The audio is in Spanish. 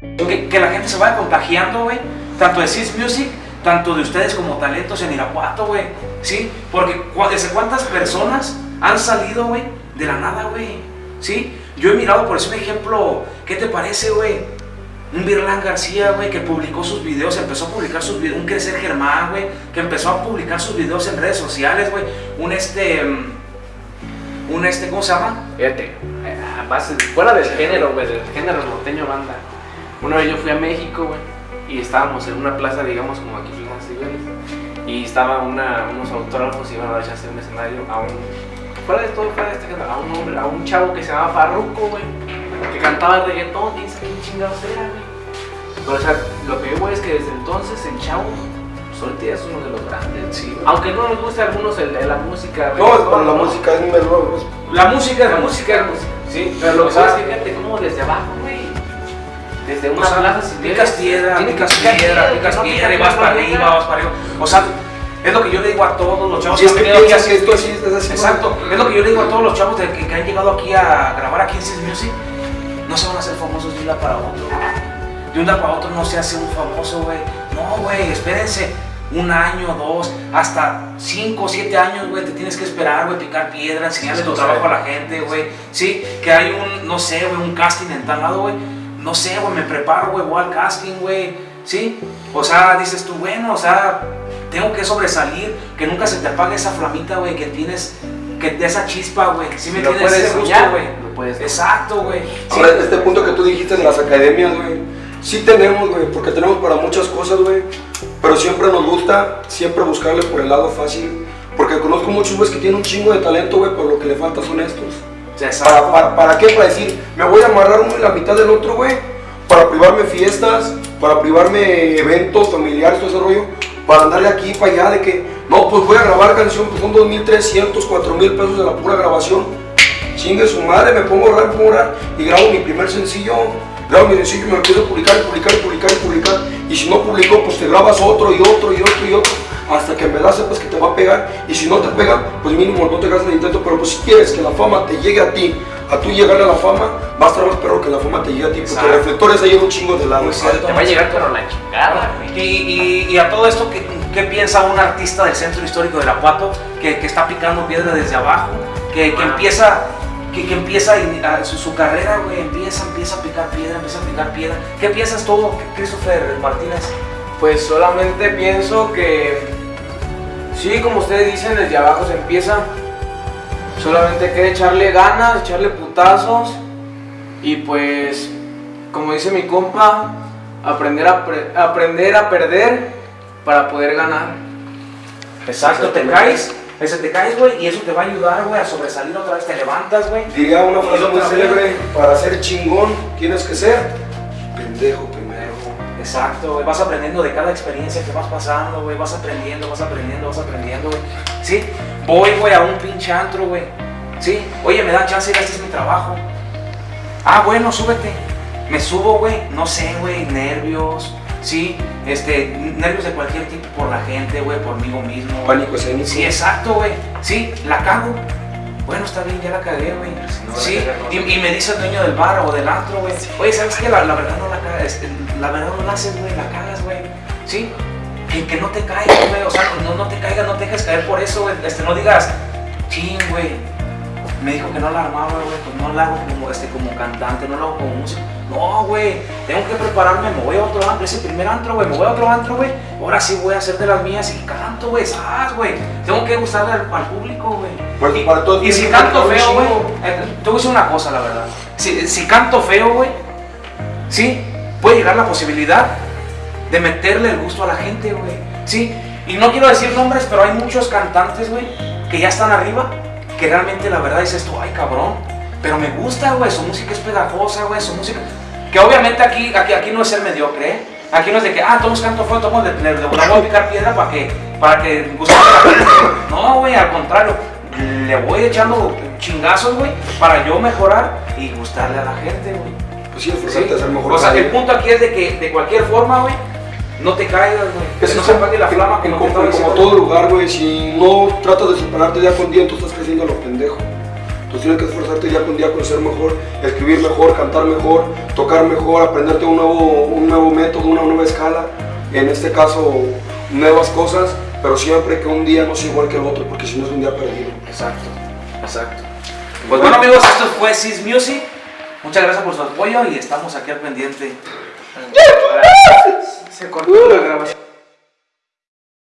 Que, la gente se vaya contagiando, güey. Tanto de Sis Music, tanto de ustedes como talentos en Irapuato, güey. ¿Sí? Porque desde cuántas personas han salido, güey, de la nada, güey. ¿Sí? Yo he mirado, por eso un ejemplo, ¿qué te parece, güey? Un Virlán García, güey, que publicó sus videos, empezó a publicar sus videos, un Crecer Germán, güey, que empezó a publicar sus videos en redes sociales, güey. Un este... mm, Un este, ¿cómo se llama? Fíjate, eh, fuera del género, güey, del género norteño banda. Una vez yo fui a México, güey, y estábamos en una plaza, digamos, como aquí en Cibeles, y estaba una, unos autógrafos y iban a en un escenario a un, fuera de todo, fuera de este a un hombre, a un chavo que se llamaba Farruko, güey, que cantaba reggaetón, y dice quién chingados era, güey. Pero, o sea, lo que yo es que desde entonces el chavo, ahorita es uno de los grandes, Sí. Aunque no nos guste a algunos el, el- la música, No, pero la música es número uno. La música es La música. Sí, Pero lo que pasa es que fíjate cómo desde abajo, güey. Desde una O sea, plaza picas piedra, picas piedra, picas piedra y vas para arriba, vas para arriba. O sea, es lo que yo le digo a todos los chavos Si es han que aquí piensas a- que esto así es así. Exacto, es lo que yo le digo a todos los chavos de que, que han llegado aquí a grabar aquí en Sis Music. No se van a hacer famosos de un día para otro. güey. De un día para otro no se hace un famoso, güey. No, güey, espérense. Un año, dos, hasta cinco, siete años, güey, te tienes que esperar, güey, picar piedra, enseñarle tu trabajo a la gente, güey. Sí, que hay un, no sé, güey, un casting en tal lado, güey. No sé, güey, me preparo, güey, voy al casting, güey. Sí, o sea, dices tú, bueno, o sea, tengo que sobresalir, que nunca se te apague esa flamita, güey, que tienes, que de esa chispa, güey. Sí me lo tienes puedes ese gusto, soñar, güey. lo puedes Exacto, güey. Sí. Ahora, este punto que tú dijiste en las academias, güey. Sí tenemos, güey, porque tenemos para muchas cosas, güey. Pero siempre nos gusta, siempre buscarle por el lado fácil. Porque conozco muchos, güeyes que tienen un chingo de talento, güey, pero lo que le falta son estos. ¿Para, qué? Para decir, me voy a amarrar uno y la mitad del otro, güey. Para privarme fiestas, para privarme eventos familiares, todo ese rollo. Para andarle aquí, para allá, de que, no, pues voy a grabar canción, pues son 2.300, 4.000 pesos de la pura grabación. Chingue su madre, me pongo a me pongo y grabo mi primer sencillo. Grabo mi sencillo y me empiezo a publicar, publicar, publicar, publicar. Y si no publico, pues te grabas otro y otro y otro y otro. Hasta que en verdad sepas que te va a pegar. Y si no te pega, pues mínimo no te hagas el intento. Pero pues si quieres que la fama te llegue a ti, a tú llegarle a la fama, va a estar más perro que la fama te llegue a ti. Porque Exacto. reflectores hay en un chingo de lados. Muy cierto. Te va a llegar pero la chingada, güey. Y, y- y a todo esto, ¿qué, qué piensa un artista del centro histórico de Irapuato que, que está picando piedra desde abajo? Que, que Ah. empieza, que, que empieza a- su, su carrera, güey, empieza, empieza a picar piedra, empieza a picar piedra. ¿Qué piensas tú, Christopher Martínez? Pues solamente pienso que, sí, como ustedes dicen, desde abajo se empieza. Solamente hay que echarle ganas, echarle putazos y pues, como dice mi compa, aprender a, pre- aprender a perder para poder ganar. Exacto, te caes, ese te caes, güey, y eso te va a ayudar, güey, a sobresalir otra vez, te levantas, güey. Diría una frase muy célebre, para ser chingón tienes que ser pendejo. Exacto, güey, vas aprendiendo de cada experiencia que vas pasando, güey, vas aprendiendo, vas aprendiendo, vas aprendiendo, güey. Sí, voy, güey, a un pinche antro, güey. Sí, oye, me dan chance, este es mi trabajo. Ah, bueno, súbete. Me subo, güey, no sé, güey, nervios, sí, este, nervios de cualquier tipo por la gente, güey, por mí mismo. Pánico escénico. Sí, exacto, güey. Sí, la cago. Bueno, está bien, ya la cagué, güey. no, sí, y, y me dice el dueño del bar o del antro, güey. Oye, ¿sabes qué? La, la verdad no la cagas, la verdad no la haces, güey, la cagas, güey. Sí, que, que no te caigas, güey. O sea, no, no te caigas, no te dejes caer por eso, güey. Este, no digas, ching, güey. Me dijo que no la armaba, güey, pues no la hago como, este, como cantante, no la hago como músico. No, güey, tengo que prepararme, me voy a otro antro, ese primer antro, güey, me voy a otro antro, güey. Ahora sí voy a hacer de las mías y canto, güey, ¿sabes, güey? Tengo que gustarle al, al público, güey. Y- Y si canto feo, güey, eh, te voy a decir una cosa, la verdad. Si, si canto feo, güey, sí, puede llegar la posibilidad de meterle el gusto a la gente, güey. Sí, y no quiero decir nombres, pero hay muchos cantantes, güey, que ya están arriba, que realmente la verdad dices tú, ay, cabrón, pero me gusta, güey, su música es pegajosa, güey, su música. Que obviamente aquí, aquí, aquí no es ser mediocre, ¿eh? Aquí no es de que, ah, todos canto feo, todos le, le, le voy a picar piedra para que, para que guste a la gente. No, güey, al contrario, le voy echando chingazos, güey, para yo mejorar y gustarle a la gente, güey. Pues sí, esforzarte Sí. a mejor. O sea, el punto aquí es de que de cualquier forma, güey, no te caigas, güey. Que no se apague la flama en- como como, todo lugar, güey. Si no tratas de superarte día con día, tú estás creciendo a lo pendejo. Tú tienes que esforzarte día con día con ser mejor, escribir mejor, cantar mejor, tocar mejor, aprenderte un nuevo, un nuevo método, una nueva escala. En este caso, nuevas cosas, pero siempre que un día no sea igual que el otro, porque si no es un día perdido. Exacto, exacto. Pues bueno amigos, esto fue Sis Music. Muchas gracias por su apoyo y estamos aquí al pendiente. Se cortó la grabación.